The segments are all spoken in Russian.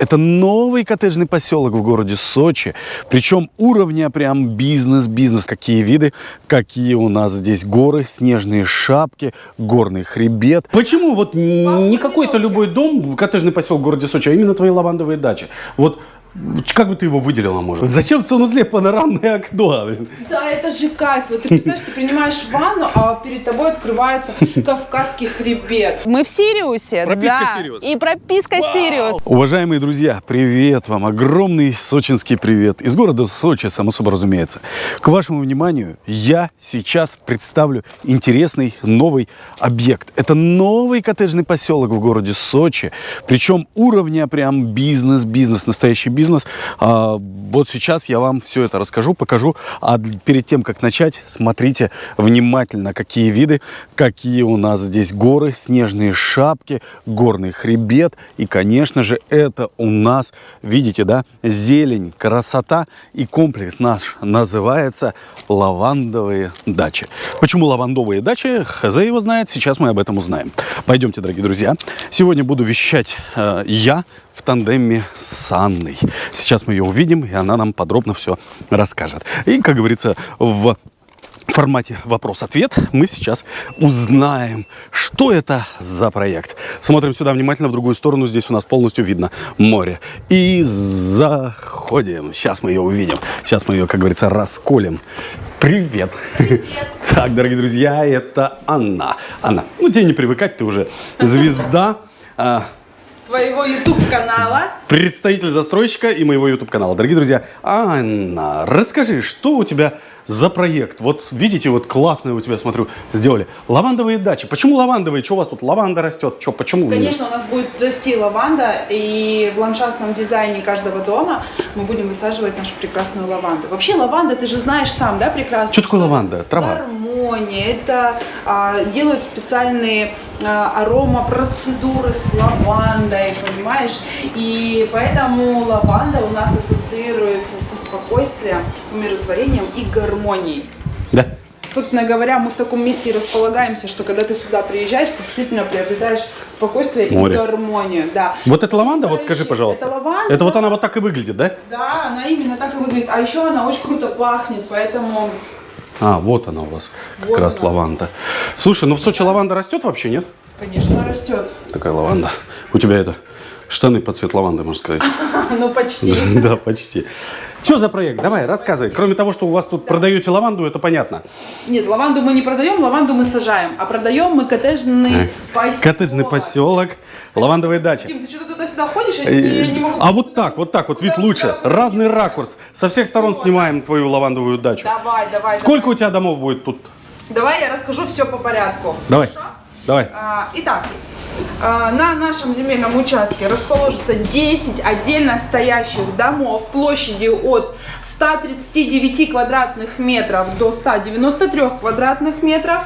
Это новый коттеджный поселок в городе Сочи. Причем уровня прям бизнес-бизнес. Какие виды, какие у нас здесь горы, снежные шапки, горный хребет. Почему вот не какой-то любой дом, коттеджный поселок в городе Сочи, а именно твои лавандовые дачи? Вот как бы ты его выделила, может? Зачем в санузле панорамное окно? Да, это же кайф. Вот ты представляешь, ты принимаешь ванну, а перед тобой открывается Кавказский хребет. Мы в Сириусе, Прописка да. Сириус. И прописка Сириус. Уважаемые друзья, привет вам, огромный сочинский привет из города Сочи, само собой разумеется. К вашему вниманию я сейчас представлю интересный новый объект. Это новый коттеджный поселок в городе Сочи, причем уровня прям бизнес-бизнес, настоящий бизнес. А, вот сейчас я вам все это расскажу, покажу. А перед тем, как начать, смотрите внимательно, какие виды, какие у нас здесь горы, снежные шапки, горный хребет. И, конечно же, это у нас, видите, да, зелень, красота. И комплекс наш называется лавандовые дачи. Почему лавандовые дачи? Хз его знает, сейчас мы об этом узнаем. Пойдемте, дорогие друзья. Сегодня буду вещать э, я в тандеме с Анной. Сейчас мы ее увидим, и она нам подробно все расскажет. И, как говорится, в формате вопрос-ответ мы сейчас узнаем, что это за проект. Смотрим сюда внимательно, в другую сторону. Здесь у нас полностью видно море. И заходим. Сейчас мы ее увидим. Сейчас мы ее, как говорится, расколем. Привет. Привет. Так, дорогие друзья, это Анна. Анна, ну тебе не привыкать, ты уже звезда. Твоего YouTube-канала. представитель застройщика и моего YouTube канала. Дорогие друзья, Анна, расскажи, что у тебя за проект? Вот видите, вот классные у тебя, смотрю, сделали. Лавандовые дачи. Почему лавандовые? Что у вас тут лаванда растет? Что, почему? Конечно, у нас будет расти лаванда, и в ландшафтном дизайне каждого дома мы будем высаживать нашу прекрасную лаванду. Вообще лаванда, ты же знаешь сам, да, прекрасно? Что такое лаванда? Трава? Гармония. Это а, делают специальные а, аромапроцедуры с лавандой, понимаешь? И поэтому лаванда у нас ассоциируется со спокойствием, умиротворением и гармонией. Да. Собственно говоря, мы в таком месте и располагаемся, что когда ты сюда приезжаешь, ты действительно приобретаешь спокойствие Море. и гармонию. Да. Вот это лаванда, вот скажи, пожалуйста. Это лаванда. Это вот она вот так и выглядит, да? Да, она именно так и выглядит. А еще она очень круто пахнет, поэтому А, вот она у вас, как Вот раз она. лаванда. Слушай, ну в Сочи лаванда растет вообще, нет? Конечно, растет. Такая лаванда. У тебя это штаны под цвет лаванды, можно сказать. Ну, почти. Да, почти. Что за проект? Давай, рассказывай. Кроме того, что у вас тут продаете лаванду, это понятно. Нет, лаванду мы не продаем, лаванду мы сажаем. А продаем мы коттеджный поселок. Коттеджный поселок, лавандовые дачи. Дим, ты что-то туда-сюда ходишь? Я, Э, я не могу... А вот так, вот так, вот вид лучше. Разный ракурс. Со всех сторон снимаем твою лавандовую дачу. Давай, давай, Сколько давай. у тебя домов будет тут? Давай я расскажу все по порядку. Давай, Хорошо? давай. А, Итак, на нашем земельном участке расположится 10 отдельно стоящих домов площадью от 139 квадратных метров до 193 квадратных метров.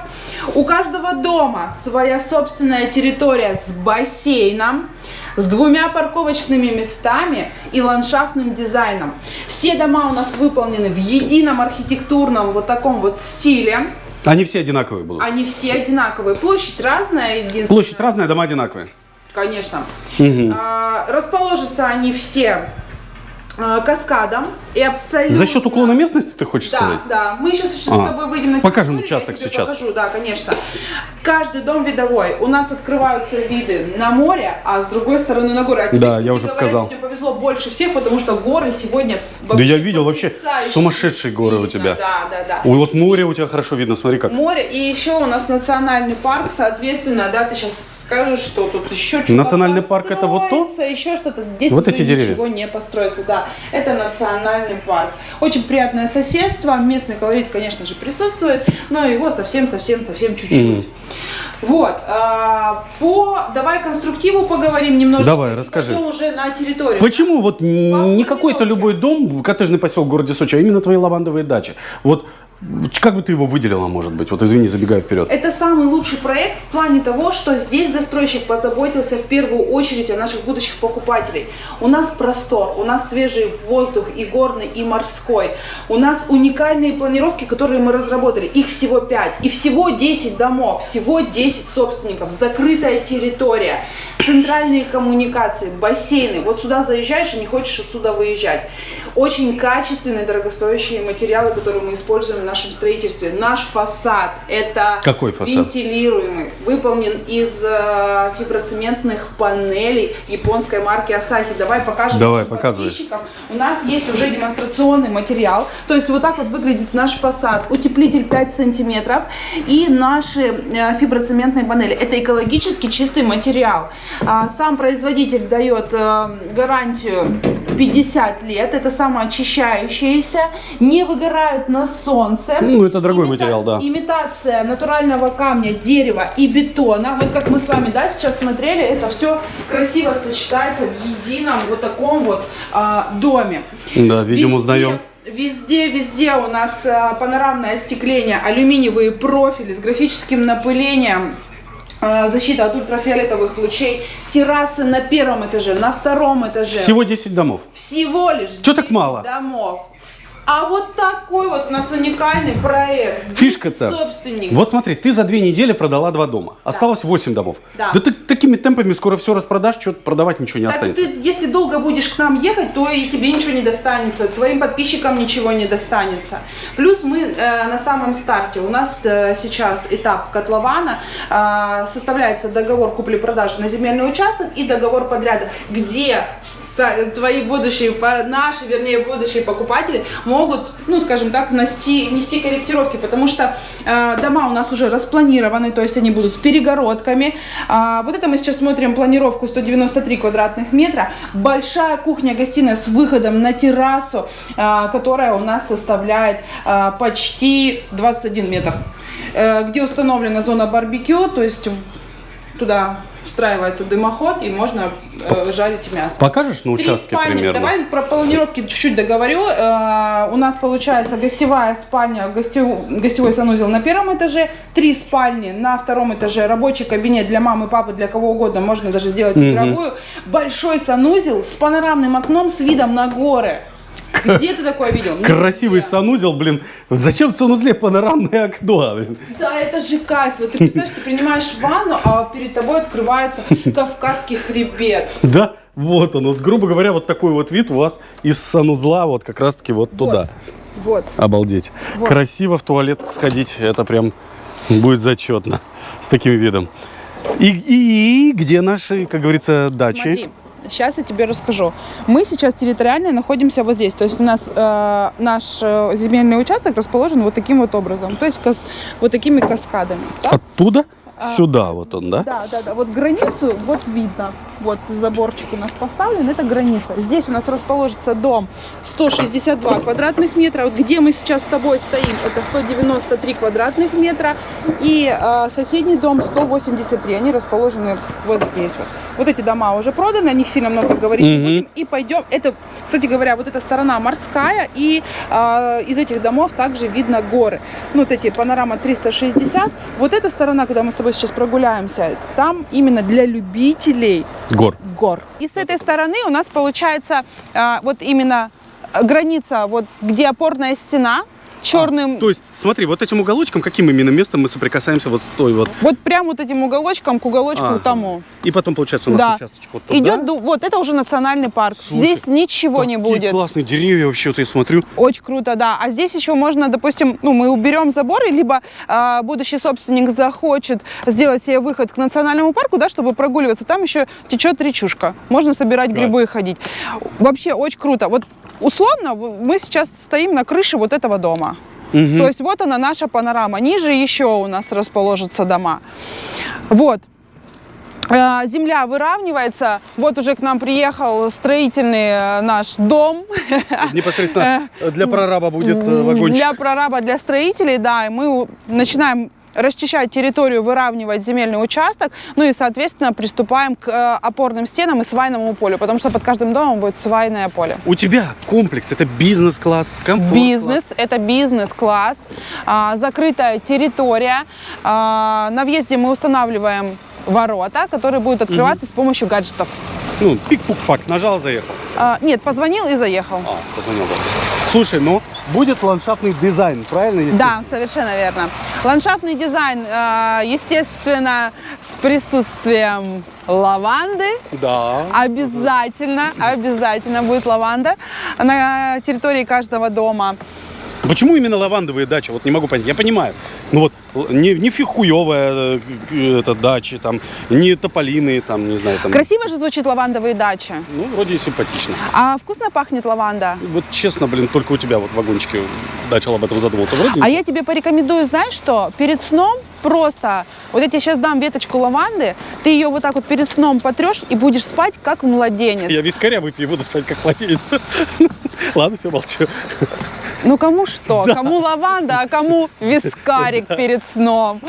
У каждого дома своя собственная территория с бассейном, с двумя парковочными местами и ландшафтным дизайном. Все дома у нас выполнены в едином архитектурном вот таком вот стиле. Они все одинаковые будут. Они все одинаковые. Площадь разная, единственное. Площадь разная, дома одинаковые. Конечно. Мгм. А, расположатся они все а, каскадом и абсолютно... За счет уклона местности, ты хочешь Да, сказать? да. Мы сейчас, сейчас А, с тобой выйдем на покажем территорию, участок сейчас. покажу, да, конечно. Каждый дом видовой. У нас открываются виды на море, а с другой стороны на горы. А Да, я уже говоря, показал. сегодня повезло больше всех, потому что горы сегодня Да я видел вообще сумасшедшие горы у видно. тебя. Да, да, да. Ой, вот море у тебя хорошо видно, смотри как. Море, и еще у нас национальный парк, соответственно, да, ты сейчас скажешь, что тут еще что-то Национальный парк это вот то? еще что-то. Здесь Вот эти деревья? ничего не построится, да. Это национальный парк. Очень приятное соседство, местный колорит, конечно же, присутствует, но его совсем-совсем-совсем чуть-чуть. Вот, а, по, давай конструктиву поговорим немножко. Давай, расскажи. уже на территорию. Почему вот не планировке. какой-то любой дом, коттеджный поселок в городе Сочи, а именно твои лавандовые дачи? Вот как бы ты его выделила, может быть? Вот извини, забегаю вперед. Это самый лучший проект в плане того, что здесь застройщик позаботился в первую очередь о наших будущих покупателей. У нас простор, у нас свежий воздух и горный, и морской. У нас уникальные планировки, которые мы разработали. Их всего 5. И всего 10 домов, всего 10 собственников. Закрытая территория. Центральные коммуникации, бассейны. Вот сюда заезжаешь и не хочешь отсюда выезжать. Очень качественные, дорогостоящие материалы, которые мы используем в нашем строительстве. Наш фасад – это Какой фасад? вентилируемый, выполнен из э, фиброцементных панелей японской марки Asahi. Давай покажем Давай, показывай. подписчикам. У нас есть уже демонстрационный материал. То есть вот так вот выглядит наш фасад. Утеплитель 5 сантиметров и наши э, фиброцементные панели. Это экологически чистый материал. А, Сам производитель дает э, гарантию 50 лет. Это самоочищающиеся, не выгорают на солнце. Ну, это дорогой материал, да. Имитация натурального камня, дерева и бетона. Вот как мы с вами, да, сейчас смотрели, это все красиво сочетается в едином вот таком вот а, доме. Да, видим, Везде- узнаем. Везде, везде у нас а, панорамное остекление, алюминиевые профили с графическим напылением. А, Защита от ультрафиолетовых лучей, террасы на первом этаже, на втором этаже. Всего 10 домов. Всего лишь Чё так 10 мало? домов. А вот такой вот у нас уникальный проект. Фишка-то. 10 собственников. Вот смотри, ты за две недели продала два дома. Осталось 8 домов. Да. ты такими темпами скоро все распродашь, что продавать ничего не Так останется. ты, если долго будешь к нам ехать, то и тебе ничего не достанется, твоим подписчикам ничего не достанется. Плюс мы э, на самом старте, у нас э, сейчас этап котлована, э, составляется договор купли-продажи на земельный участок и договор подряда, где твои будущие, наши, вернее, будущие покупатели могут, ну, скажем так, внести, внести корректировки, потому что э, дома у нас уже распланированы, то есть они будут с перегородками. А, вот это мы сейчас смотрим планировку 193 квадратных метра. Большая кухня-гостиная с выходом на террасу, а, которая у нас составляет а, почти 21 метр. Э, где установлена зона барбекю, то есть туда встраивается дымоход и можно э, жарить мясо. Покажешь на участке спальни. примерно? Давай про планировки чуть-чуть договорю. Э, у нас получается гостевая спальня, гостев- гостевой санузел на первом этаже, три спальни на втором этаже, рабочий кабинет для мамы, папы, для кого угодно, можно даже сделать игровую, большой санузел с панорамным окном с видом на горы. Где ты такое видел? Красивый Нигде. санузел, блин. Зачем в санузле панорамное окно? блин? Да, это же кайф. Вот ты представляешь, ты принимаешь ванну, а перед тобой открывается Кавказский хребет. Да, вот он. Вот, грубо говоря, вот такой вот вид у вас из санузла вот как раз-таки вот туда. Вот. Обалдеть. Вот. Красиво в туалет сходить, это прям будет зачетно с таким видом. И, и- и где наши, как говорится, дачи? Смотри, сейчас я тебе расскажу. Мы сейчас территориально находимся вот здесь. То есть у нас э, наш э, земельный участок расположен вот таким вот образом. То есть кас- вот такими каскадами. да? Оттуда А. сюда вот он, да? Да, да, да. Вот границу, вот видно. Вот заборчик у нас поставлен, это граница. Здесь у нас расположится дом 162 квадратных метра. Вот где мы сейчас с тобой стоим, это 193 квадратных метра. И э, соседний дом 183. Они расположены вот здесь вот. Вот эти дома уже проданы, о них сильно много говорить не Мгм. будем. И пойдем. Это, кстати говоря, вот эта сторона морская, и э, из этих домов также видно горы. Ну, вот эти панорама 360. Вот эта сторона, куда мы с тобой сейчас прогуляемся, там именно для любителей Гор. гор. И с этой стороны у нас получается а, вот именно э, граница, вот где опорная стена, черным, То есть, смотри, вот этим уголочком, каким именно местом мы соприкасаемся вот с той вот. вот прям вот этим уголочком к уголочку Ага. тому. И потом, получается, у нас Да. участочек вот туда. Идет, вот это уже национальный парк. Слушай, Здесь ничего не будет. классные деревья вообще, вот я смотрю. Очень круто, да. А здесь еще можно, допустим, ну, мы уберем заборы, либо а, будущий собственник захочет сделать себе выход к национальному парку, да, чтобы прогуливаться. Там еще течет речушка. Можно собирать Да. грибы и ходить. Вообще очень круто. Вот условно мы сейчас стоим на крыше вот этого дома. Мгм. То есть вот она наша панорама. Ниже еще у нас расположатся дома. Вот. Э, Земля выравнивается. Вот уже к нам приехал строительный э, наш дом. Непосредственно для прораба будет э, вагончик. Для прораба, для строителей, да. И мы начинаем расчищать территорию, выравнивать земельный участок, ну и, соответственно, приступаем к э, опорным стенам и свайному полю, потому что под каждым домом будет свайное поле. У тебя комплекс, это бизнес-класс, комфорт Бизнес, это бизнес-класс, а, закрытая территория. А, на въезде мы устанавливаем ворота, которые будут открываться с помощью гаджетов. Ну, пик-пук-пак, нажал, заехал. А, нет, позвонил и заехал. А, позвонил, да. Слушай, ну, будет ландшафтный дизайн, правильно? если- Да, совершенно верно. Ландшафтный дизайн, э, естественно, с присутствием лаванды. Да. Обязательно, обязательно будет лаванда на территории каждого дома. Почему именно лавандовые дачи? Вот не могу понять. Я понимаю. Ну вот, не, не фихуевая э, это, дачи, там, не тополины, там, не знаю, там. Красиво же звучит лавандовые дачи. Ну, вроде и симпатично. А вкусно пахнет лаванда? Вот честно, блин, только у тебя вот в вагончике начал об этом задумываться. Вроде А я тебе порекомендую, знаешь что? Перед сном просто, вот я тебе сейчас дам веточку лаванды, ты ее вот так вот перед сном потрешь и будешь спать как младенец. Я вискаря выпью и буду спать как младенец. Ладно, все, молчу. Ну кому что? Кому лаванда, а кому вискарик перед сном.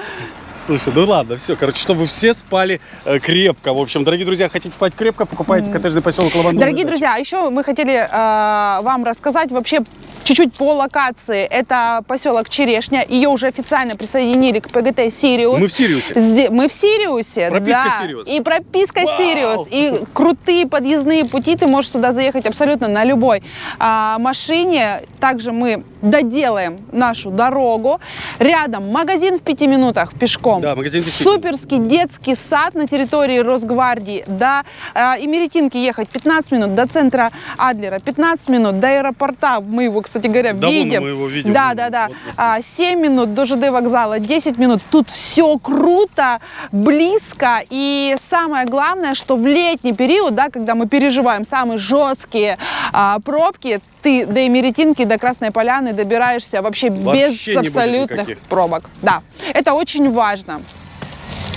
Слушай, ну ладно, все, короче, чтобы все спали э, крепко. В общем, дорогие друзья, хотите спать крепко, покупайте коттеджный поселок Лавандовая Дорогие дача. друзья, а еще мы хотели э, вам рассказать вообще чуть-чуть по локации. Это поселок Черешня. Ее уже официально присоединили к ПГТ Сириус. Мы в Сириусе. Зде- Мы в Сириусе, Прописка да. Сириус. И прописка Вау! Сириус. И крутые подъездные пути. Ты можешь сюда заехать абсолютно на любой а, машине. Также мы доделаем нашу дорогу. Рядом магазин в пяти минутах пешком. Да, магазин. Суперский детский сад на территории Росгвардии. До а, Имеретинки ехать 15 минут, до центра Адлера 15 минут, до аэропорта, мы его, кстати говоря, Да, видим. мы его видим. Да, да, да. Вот, вот. А, 7 минут до ЖД вокзала, 10 минут. Тут все круто, близко. И самое главное, что в летний период, да, когда мы переживаем самые жесткие а, пробки, ты до Эмеретинки, до Красной Поляны добираешься вообще, Вообще без абсолютных пробок. Да, это очень важно.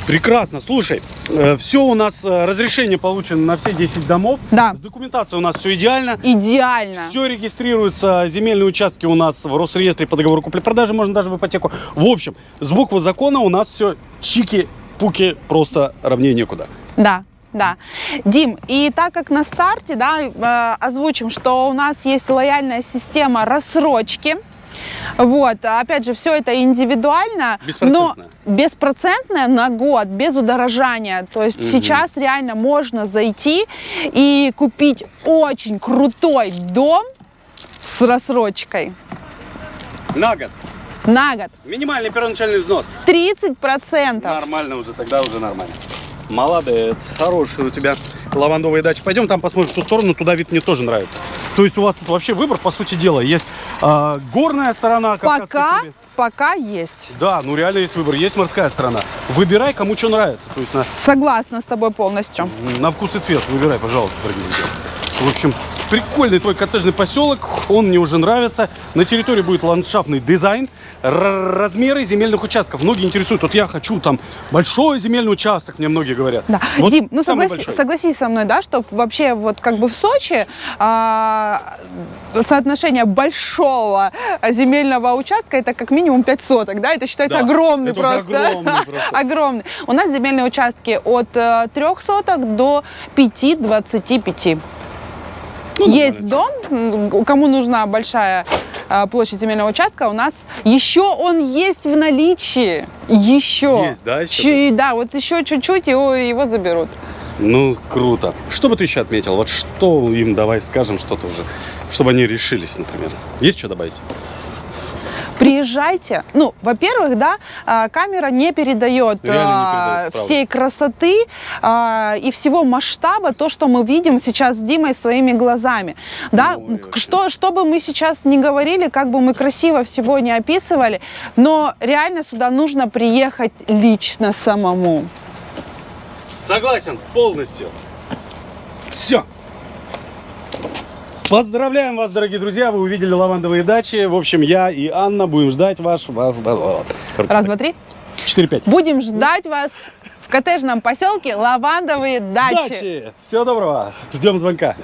Прекрасно. Слушай, все у нас, э, разрешение получено на все 10 домов. Да. С документацией у нас все идеально. Идеально. Все регистрируется, земельные участки у нас в Росреестре по договору купли-продажи, можно даже в ипотеку. В общем, с буквы закона у нас все чики-пуки, просто равнее некуда. Да. Да. Дим, и так как на старте, да, э, озвучим, что у нас есть лояльная система рассрочки. Вот, опять же, все это индивидуально, но беспроцентная на год, без удорожания. То есть Мгм. сейчас реально можно зайти и купить очень крутой дом с рассрочкой На год. на год. Минимальный первоначальный взнос. 30%. Нормально уже, тогда уже нормально. Молодец, хороший у тебя лавандовая дача. Пойдем там посмотрим в ту сторону, туда вид мне тоже нравится. То есть у вас тут вообще выбор, по сути дела, есть а, горная сторона. Пока, пока есть. Да, ну реально есть выбор, есть морская сторона. Выбирай, кому что нравится. То есть на, Согласна с тобой полностью. на вкус и цвет выбирай, пожалуйста, дорогие друзья. В общем, прикольный твой коттеджный поселок, он мне уже нравится. На территории будет ландшафтный дизайн, размеры земельных участков. Многие интересуют, вот я хочу там большой земельный участок, мне многие говорят. Да. Вот Дим, ну согласи- согласись со мной, да, что вообще вот как бы в Сочи а, соотношение большого земельного участка это как минимум 5 соток, да, это считается Да, огромный это просто. огромный просто. Огромный. У нас земельные участки от 3 соток до 5-25. Ну, Есть нормально. дом, кому нужна большая а, площадь земельного участка, у нас еще он есть в наличии. Еще. Есть, да, еще Чу- да, вот еще чуть-чуть его, его заберут. Ну, круто. Что бы ты еще отметил? Вот что им давай скажем что-то уже, чтобы они решились, например. Есть что добавить? Приезжайте. Ну, во-первых, да, а, камера не передает, Реально не а, передает, правда. всей красоты а, и всего масштаба, то, что мы видим сейчас с Димой своими глазами. Да, Ну, что, что бы мы сейчас не говорили, как бы мы красиво всего не описывали, но реально сюда нужно приехать лично самому. Согласен полностью. Все. Поздравляем вас, дорогие друзья! Вы увидели лавандовые дачи. В общем, я и Анна будем ждать ваш... вас. Раз, два, три. Четыре, пять. Будем ждать вас в коттеджном поселке Лавандовые дачи. Дачи! Всего доброго! Ждем звонка.